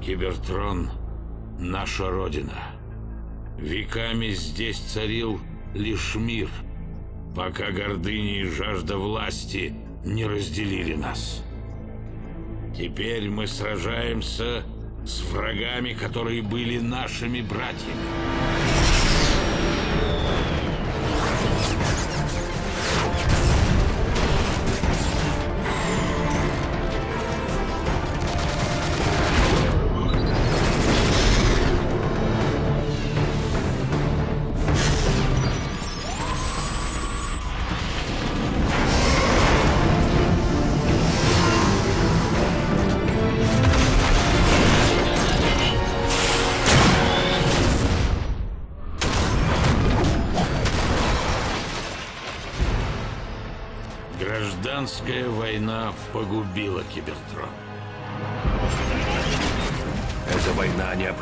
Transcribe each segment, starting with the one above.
Кибертрон — наша родина. Веками здесь царил лишь мир, пока гордыня и жажда власти не разделили нас. Теперь мы сражаемся с врагами, которые были нашими братьями.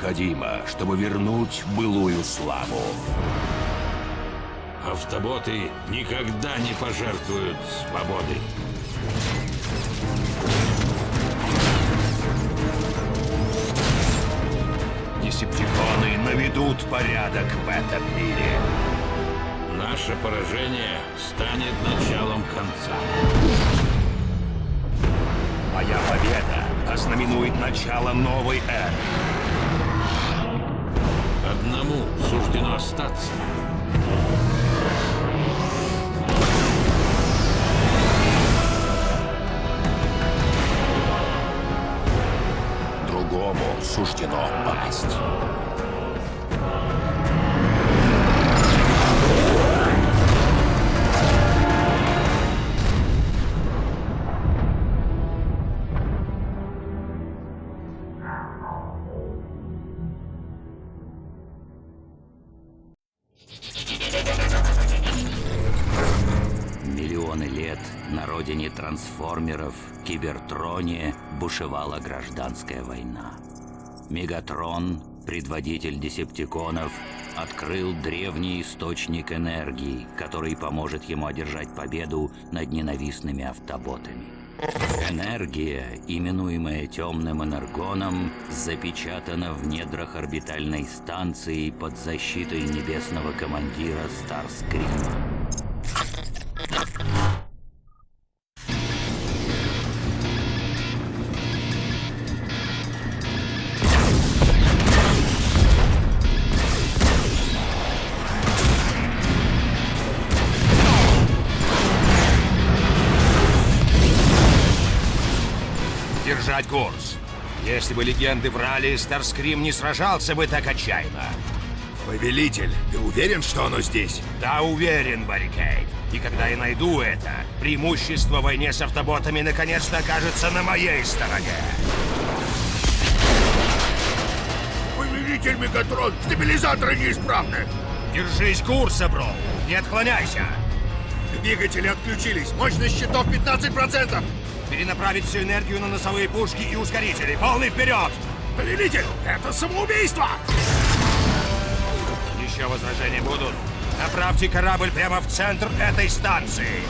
Война необходима, чтобы вернуть былую славу. Автоботы никогда не пожертвуют свободой. Десептиконы наведут порядок в этом мире. Наше поражение станет началом конца. Моя победа ознаменует начало новой эры. Одному суждено остаться. Другому суждено пасть. Родине трансформеров, Кибертроне, бушевала гражданская война. Мегатрон, предводитель десептиконов, открыл древний источник энергии, который поможет ему одержать победу над ненавистными автоботами. Энергия, именуемая темным энергоном, запечатана в недрах орбитальной станции под защитой небесного командира Старскрима. Если бы легенды врали, Старскрим не сражался бы так отчаянно. Повелитель, ты уверен, что оно здесь? Да, уверен, Баррикейд. И когда я найду это, преимущество в войне с автоботами наконец-то окажется на моей стороне. Повелитель Мегатрон, стабилизаторы неисправны. Держись курса, бро. Не отклоняйся. Двигатели отключились. Мощность щитов 15%. Перенаправить всю энергию на носовые пушки и ускорители. Полный вперед! Повелитель, это самоубийство! Еще возражения будут? Направьте корабль прямо в центр этой станции.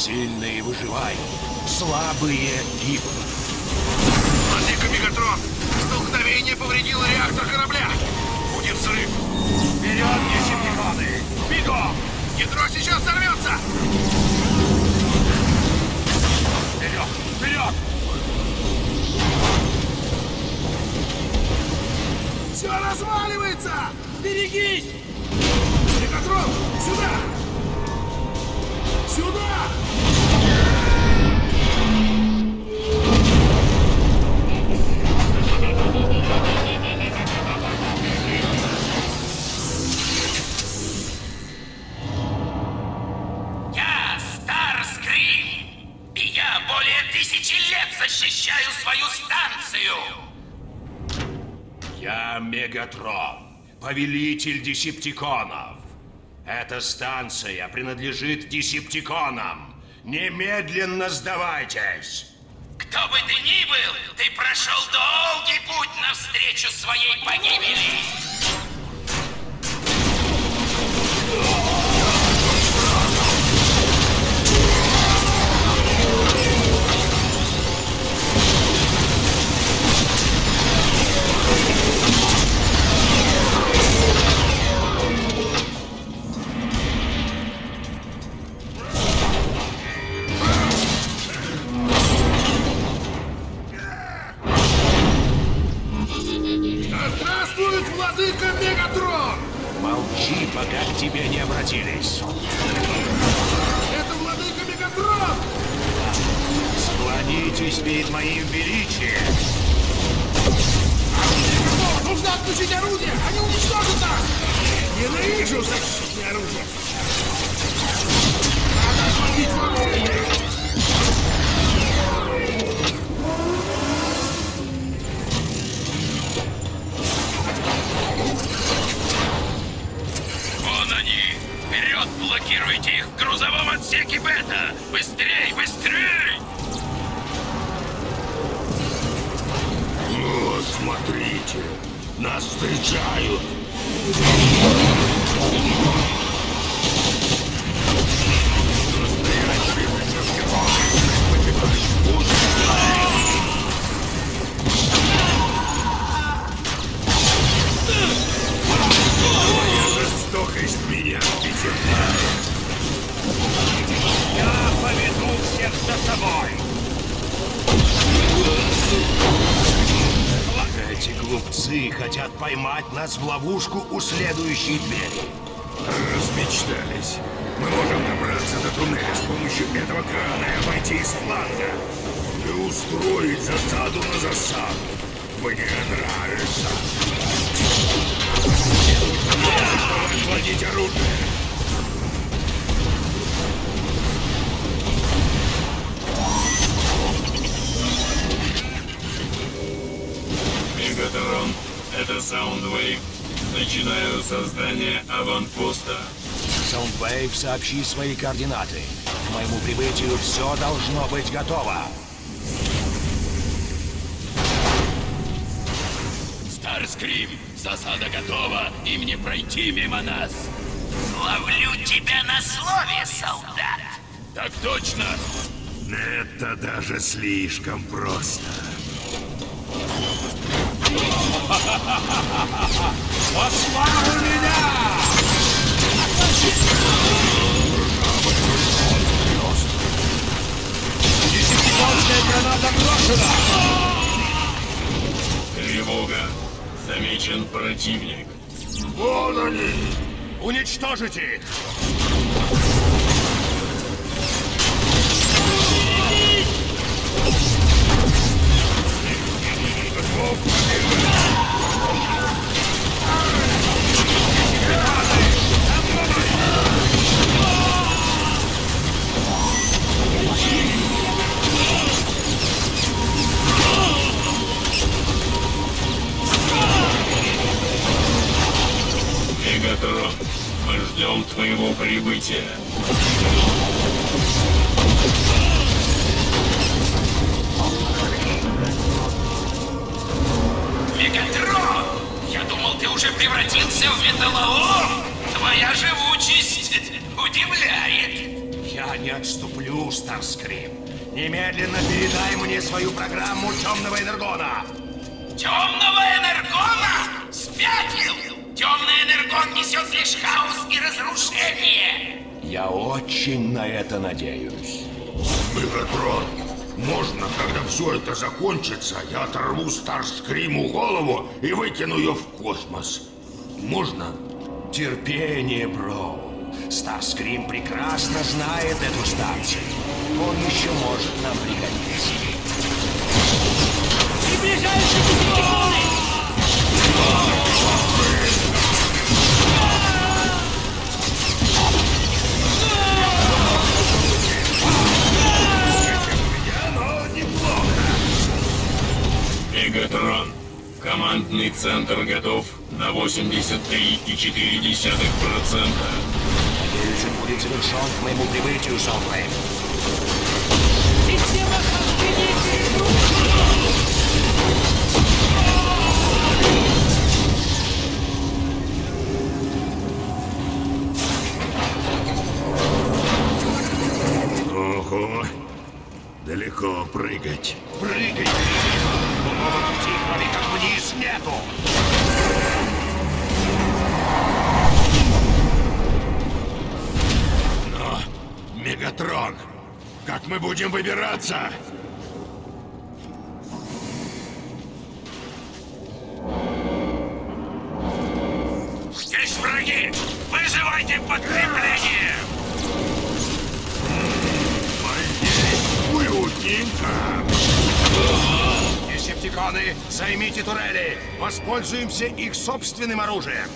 Сильные выживают, слабые гибнут. Владыка Мегатрон, столкновение повредило реактор корабля. Будет взрыв. Вперед, десептиконы! Бегом! Ядро сейчас взорвется. Вперед! Вперед! Все разваливается! Берегись! Мегатрон, сюда! Сюда! Я Старскрим! И я более тысячи лет защищаю свою станцию! Я Мегатрон, повелитель десептиконов. Эта станция принадлежит десептиконам. Немедленно сдавайтесь! Кто бы ты ни был, ты прошел долгий путь навстречу своей погибели. Тебе не обратились. Это владыка Мегатрон! Склонитесь перед моим величием. Нужно отключить орудие! Они уничтожат нас! Ненавижу защитное оружие! Следующей двери. Начинаю создание аванпоста. Soundwave, сообщи свои координаты. К моему прибытию все должно быть готово. Старскрим, засада готова, им не пройти мимо нас. Ловлю тебя на слове, солдат. Так точно. Это даже слишком просто. Послал меня! Десятиконская граната брошена! Тревога. Замечен противник. Вон они! Уничтожите их! Мегатрон, мы ждем твоего прибытия. Мегатрон! Я думал, ты уже превратился в металлолом. Твоя живучесть удивляет. Я не отступлю, Старскрим. Немедленно передай мне свою программу темного энергона. Темного энергона? Спятил! Темный энергон несет лишь хаос и разрушение. Я очень на это надеюсь. Мегатрон, можно, когда все это закончится, я оторву Старскриму голову и выкину ее в космос? Можно? Терпение, бро. Старскрим прекрасно знает эту станцию. Он еще может нам пригодиться. Мегатрон, командный центр готов на 83,4%. Надеюсь, он будет завершен к моему прибытию, Саундвейв. Система! Ого, далеко прыгать. Прыгай, пути, кроме как вниз, нету. Но, Мегатрон, как мы будем выбираться? Здесь враги! Вызывайте подкрепление! Уютненько. Десептиконы, займите турели. Воспользуемся их собственным оружием.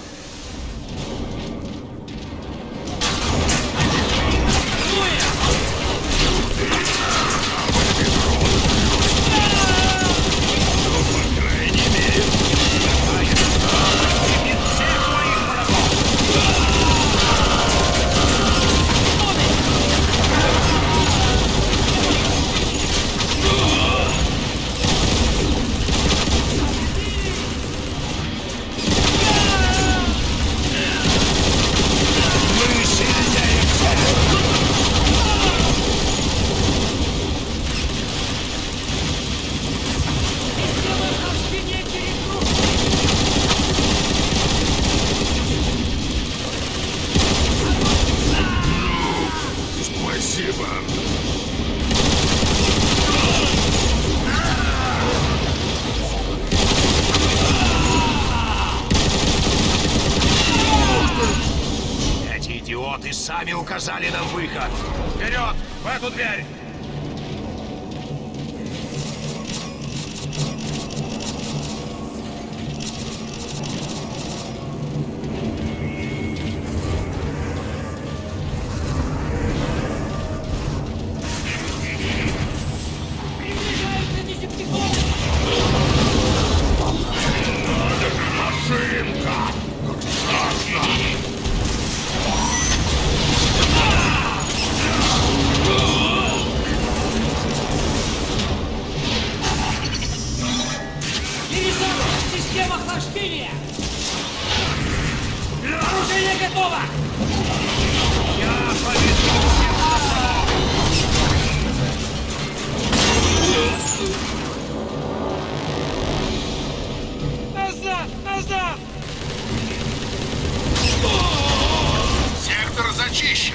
Зачищен!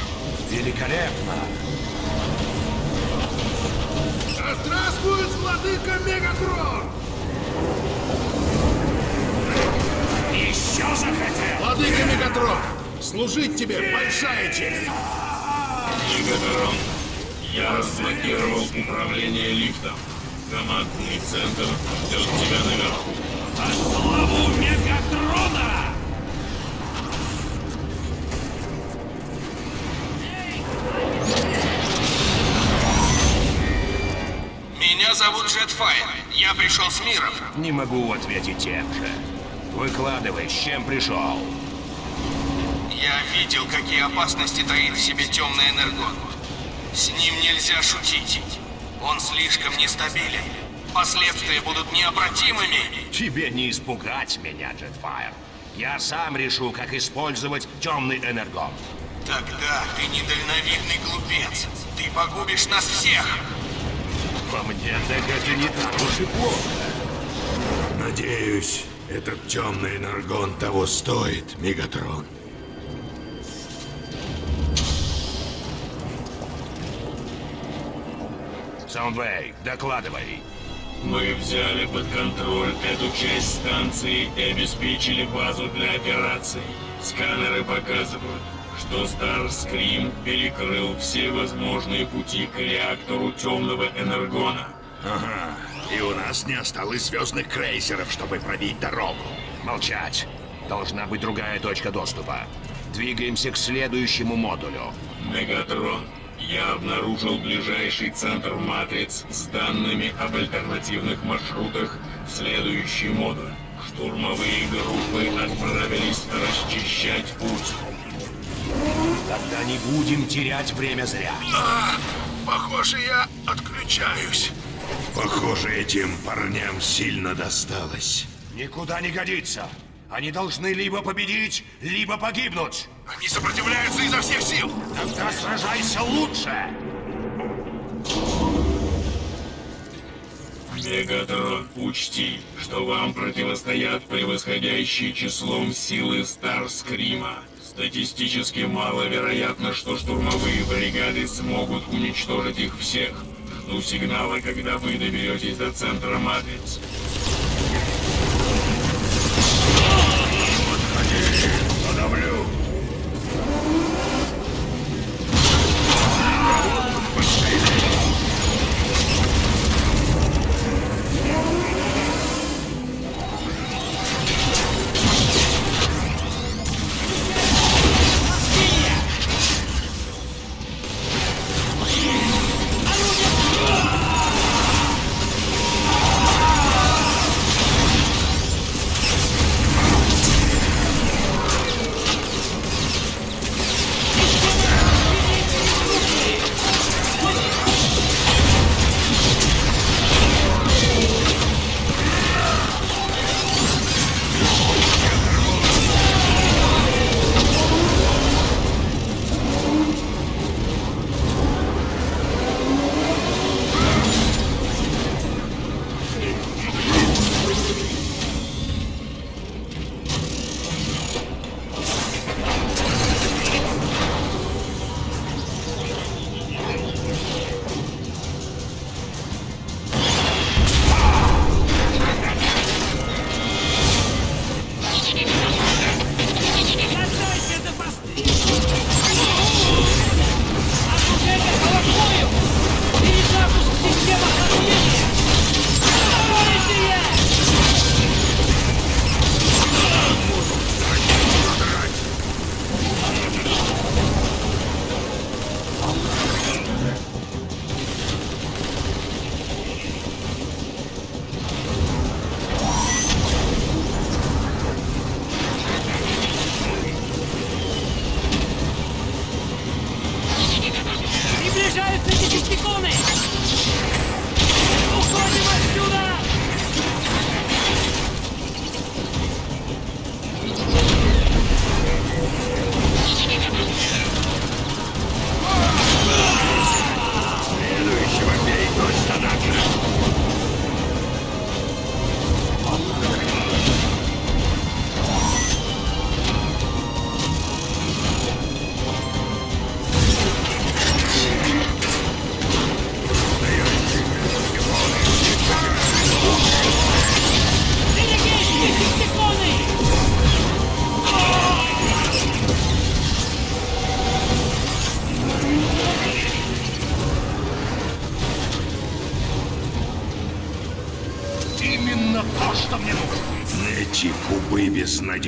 Великолепно. Да здравствует владыка Мегатрон! Еще захотел. Владыка Мегатрон, служить тебе большая честь! Мегатрон, я разблокировал управление лифтом. Командный центр ждет тебя наверху. Славу Мегатрона! Меня зовут Джетфайр. Я пришел с миром. Не могу ответить тем же. Выкладывай, с чем пришел. Я видел, какие опасности таит в себе темный энергон. С ним нельзя шутить. Он слишком нестабилен. Последствия будут необратимыми. Тебе не испугать меня, Джетфайр. Я сам решу, как использовать темный энергон. Тогда ты недальновидный глупец. Ты погубишь нас всех. По мне, так это не так уж и плохо. Надеюсь, этот темный энергон того стоит, Мегатрон. Саундвей, докладывай. Мы взяли под контроль эту часть станции и обеспечили базу для операций. Сканеры показывают, что Старскрим перекрыл все возможные пути к реактору темного энергона. Ага, и у нас не осталось звездных крейсеров, чтобы пробить дорогу. Молчать. Должна быть другая точка доступа. Двигаемся к следующему модулю. Мегатрон, я обнаружил ближайший центр матриц с данными об альтернативных маршрутах в следующий модуль. Штурмовые группы отправились расчищать путь. Тогда не будем терять время зря. А, похоже, я отключаюсь. Похоже, этим парням сильно досталось. Никуда не годится. Они должны либо победить, либо погибнуть. Они сопротивляются изо всех сил. Тогда сражайся лучше. Мегатрон, учти, что вам противостоят превосходящие числом силы Старскрима. Статистически маловероятно, что штурмовые бригады смогут уничтожить их всех. Жду сигнала, когда вы доберетесь до центра Матриц.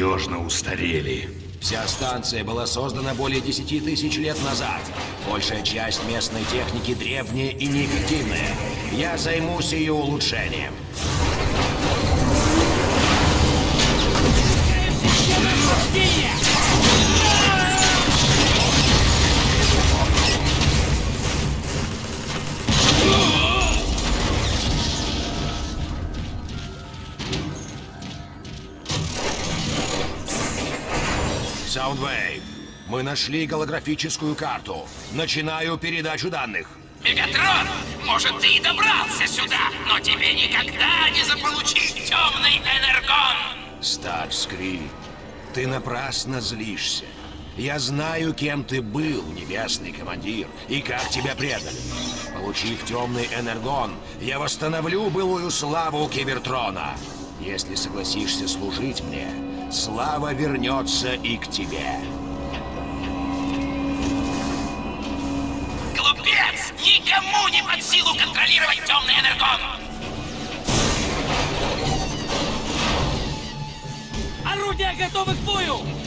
Безнадежно устарели. Вся станция была создана более 10 тысяч лет назад. Большая часть местной техники древняя и неэффективная. Я займусь ее улучшением. Нашли голографическую карту. Начинаю передачу данных. Мегатрон, может, ты и добрался сюда, но тебе никогда не заполучить темный энергон! Старскри, ты напрасно злишься. Я знаю, кем ты был, небесный командир, и как тебя предали. Получив темный энергон, я восстановлю былую славу Кибертрона. Если согласишься служить мне, слава вернется и к тебе. Глупец! Никому не под силу контролировать темный энергон! Орудия готовы к бою!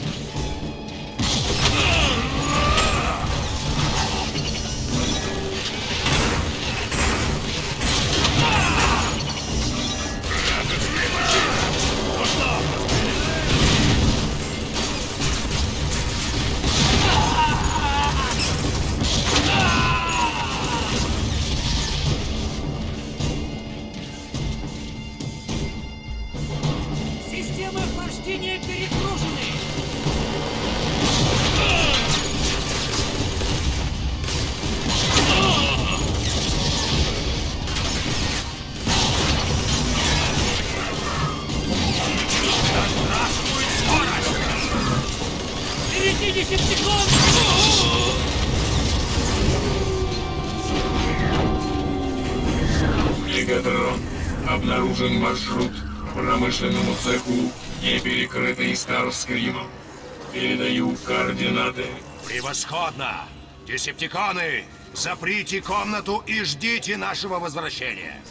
Заграждения перегружены! Перейдите секунд! Мегатрон. Обнаружен маршрут к промышленному цеху не перекрытый Старскримом. Передаю координаты. Превосходно! Десептиконы, заприте комнату и ждите нашего возвращения.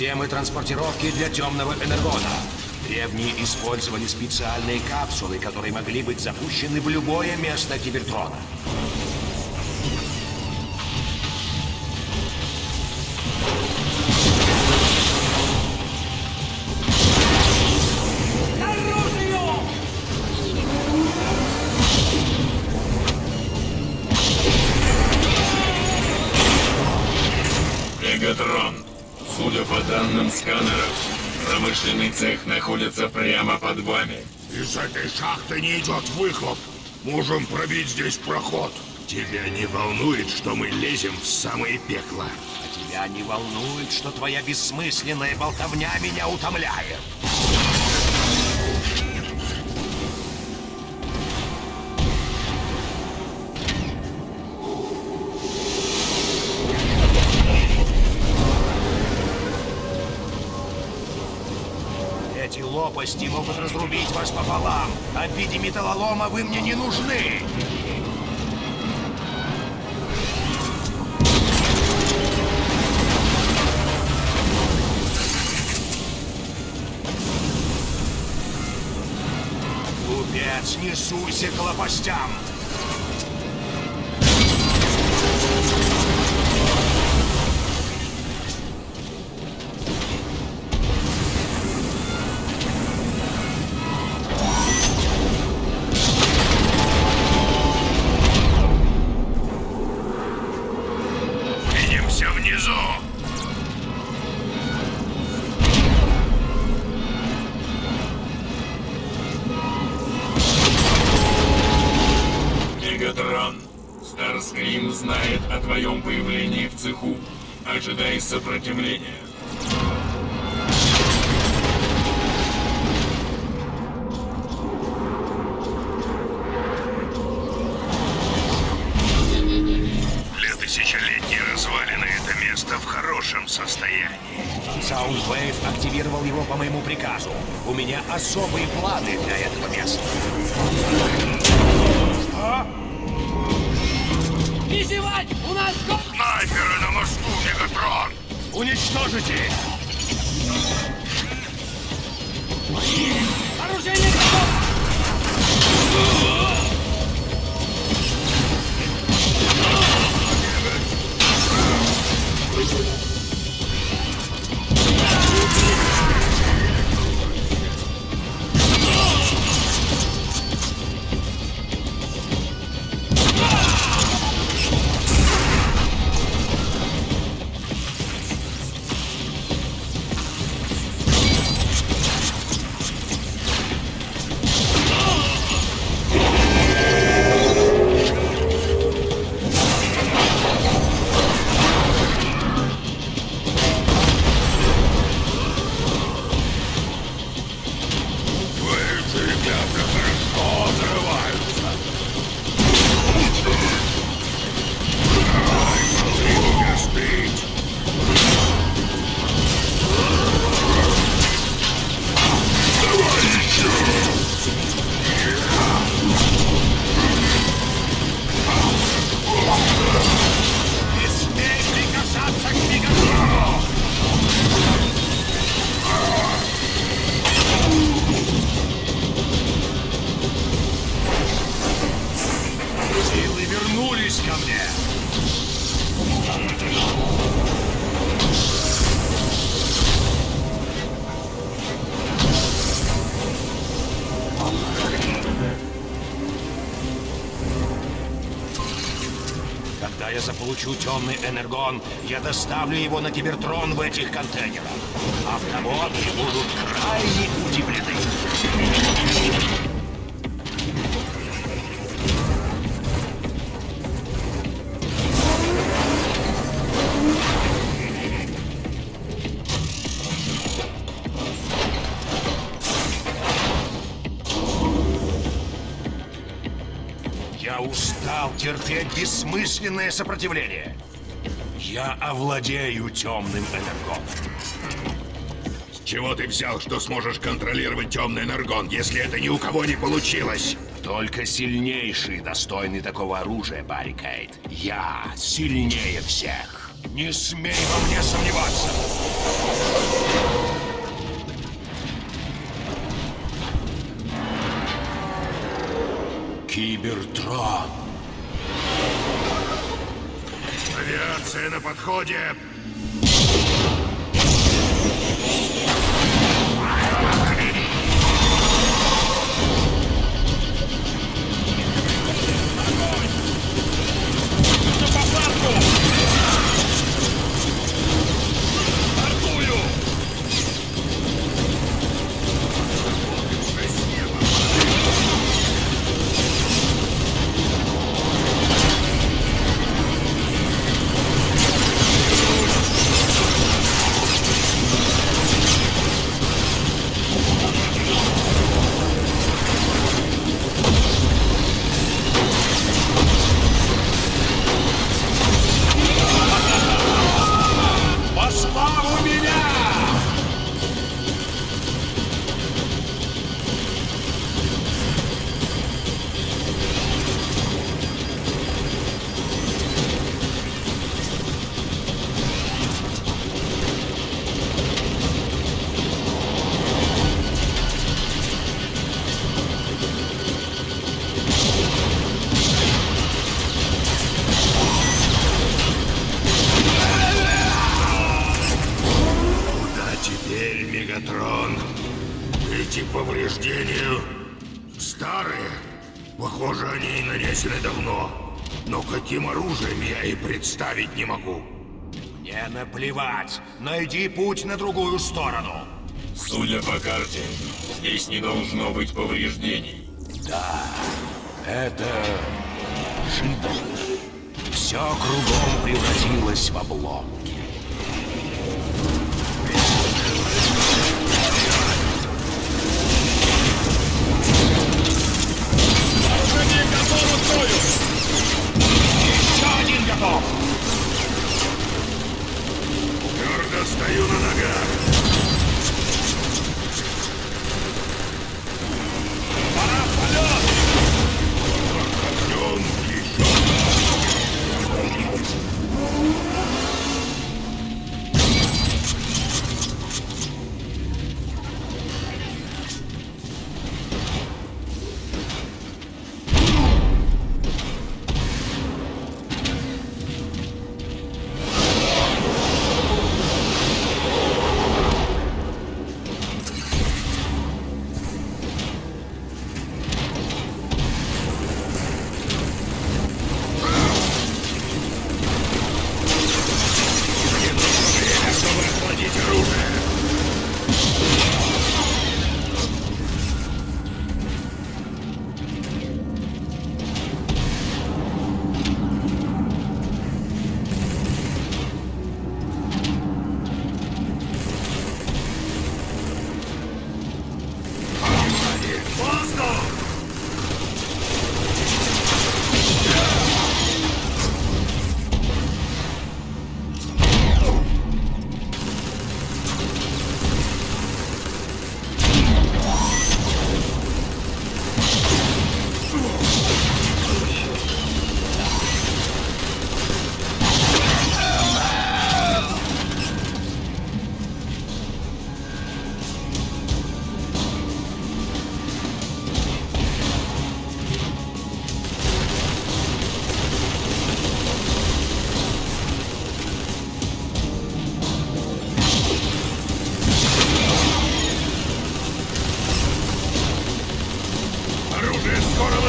Системы транспортировки для темного энергона. Древние использовали специальные капсулы, которые могли быть запущены в любое место Кибертрона. Промышленный цех находится прямо под вами. Из этой шахты не идет выхлоп. Можем пробить здесь проход. Тебя не волнует, что мы лезем в самое пекло? А тебя не волнует, что твоя бессмысленная болтовня меня утомляет. Эти лопасти могут разрубить вас пополам, а в виде металлолома вы мне не нужны. Глупец, не суйся к лопастям! Когда я заполучу темный энергон, я доставлю его на Кибертрон в этих контейнерах. Автоботы будут крайне удивлены. Терпеть бессмысленное сопротивление. Я овладею темным энергоном. С чего ты взял, что сможешь контролировать темный энергон, если это ни у кого не получилось? Только сильнейший достойный такого оружия, Барри Кейт. Я сильнее всех. Не смей во мне сомневаться. Кибертрон. Авиация на подходе. Теперь, Мегатрон? Эти повреждения старые. Похоже, они нанесены давно. Но каким оружием я и представить не могу. Мне наплевать. Найди путь на другую сторону. Судя по карте, здесь не должно быть повреждений. Это неожиданно. Все кругом превратилось в обломки. Еще один готов! Твердо стою на ногах. Пора в полет! Огнем еще.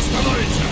остановится!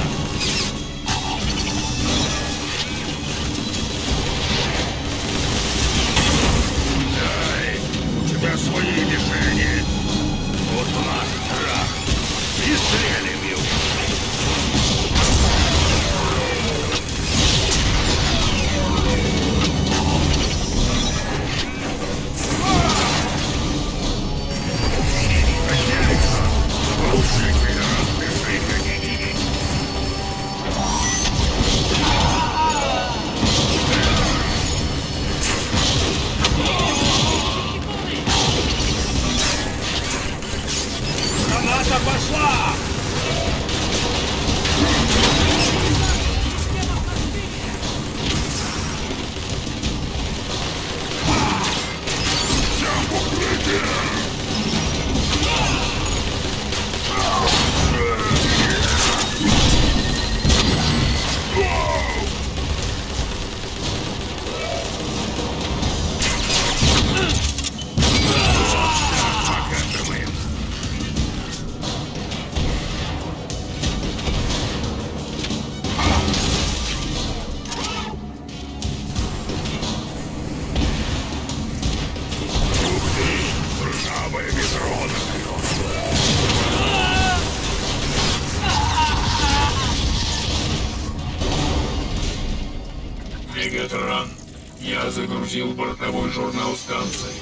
Журнал станции.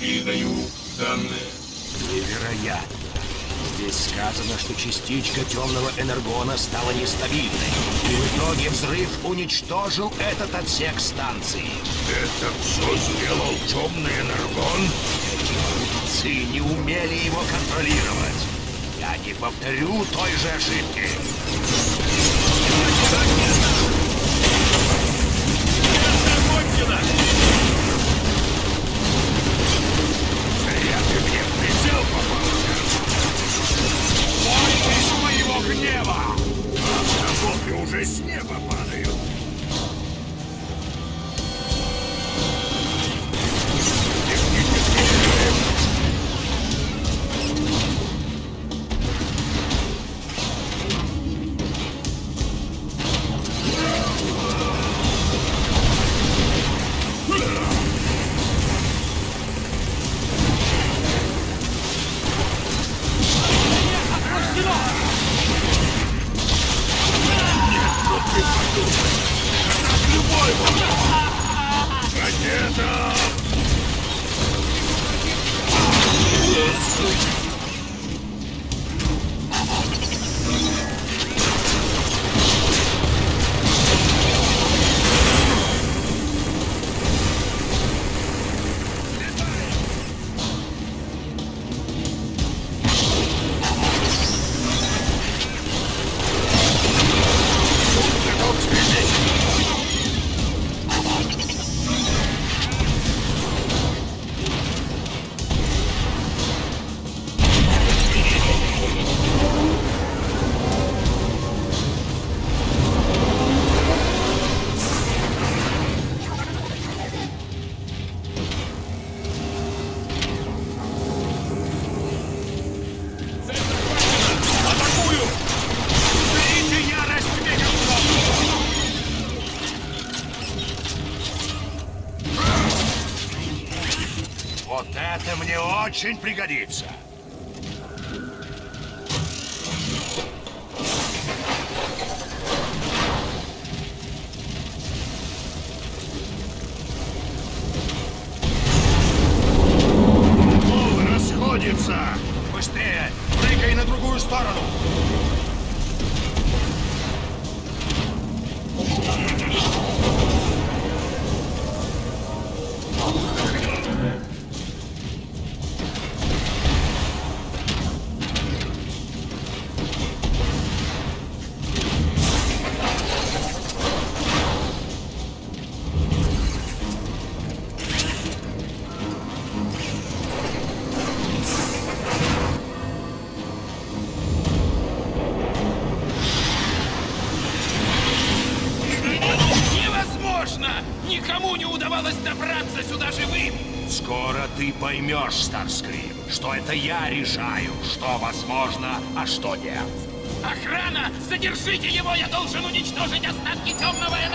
Передаю данные. Невероятно. Здесь сказано, что частичка темного энергона стала нестабильной. И в итоге взрыв уничтожил этот отсек станции. Это все сделал темный энергон? Глупцы не умели его контролировать. Я не повторю той же ошибки. Зря уже с неба падают. Вот это мне очень пригодится. Это я решаю, что возможно, а что нет. Охрана! Задержите его! Я должен уничтожить остатки темного энергона!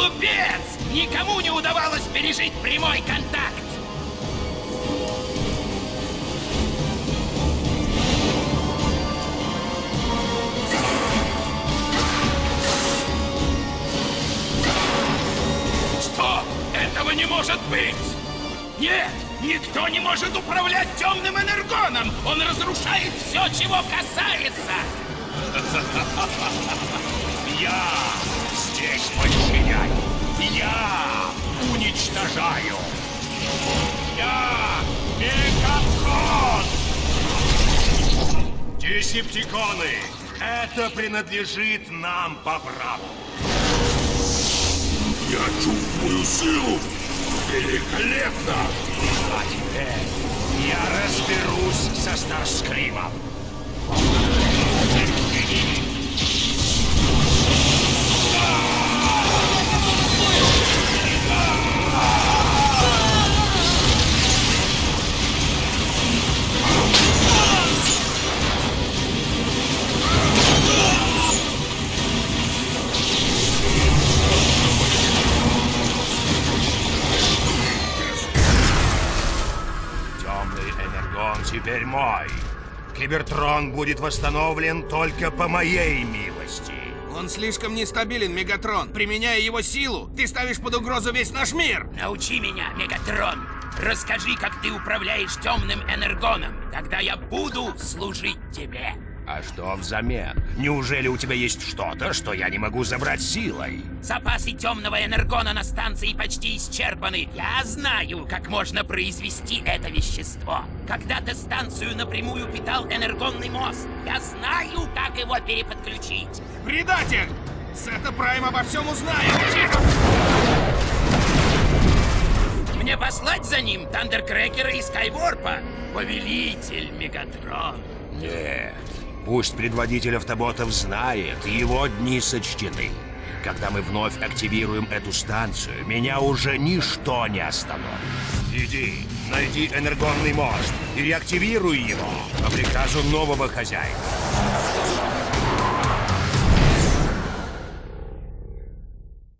Глупец! Никому не удавалось пережить прямой контакт! Что? Этого не может быть! Нет! Никто не может управлять темным энергоном! Он разрушает все, чего касается! Я здесь подчиняю. Я уничтожаю. Я Мегатрон! Десептиконы, это принадлежит нам по праву. Я чувствую силу. Великолепно! А теперь я разберусь со Старскримом. Мой. Кибертрон будет восстановлен только по моей милости. Он слишком нестабилен, Мегатрон. Применяя его силу, ты ставишь под угрозу весь наш мир. Научи меня, Мегатрон! Расскажи, как ты управляешь темным энергоном. Тогда я буду служить тебе. А что взамен? Неужели у тебя есть что-то, что я не могу забрать силой? Запасы темного энергона на станции почти исчерпаны. Я знаю, как можно произвести это вещество. Когда-то станцию напрямую питал энергонный мост. Я знаю, как его переподключить. Предатель! Сета Прайм обо всем узнает. Мне послать за ним Тандеркрекера и Скайворпа? Повелитель Мегатрон. Нет. Пусть предводитель автоботов знает, его дни сочтены. Когда мы вновь активируем эту станцию, меня уже ничто не остановит. Иди, найди энергонный мост и реактивируй его по приказу нового хозяина.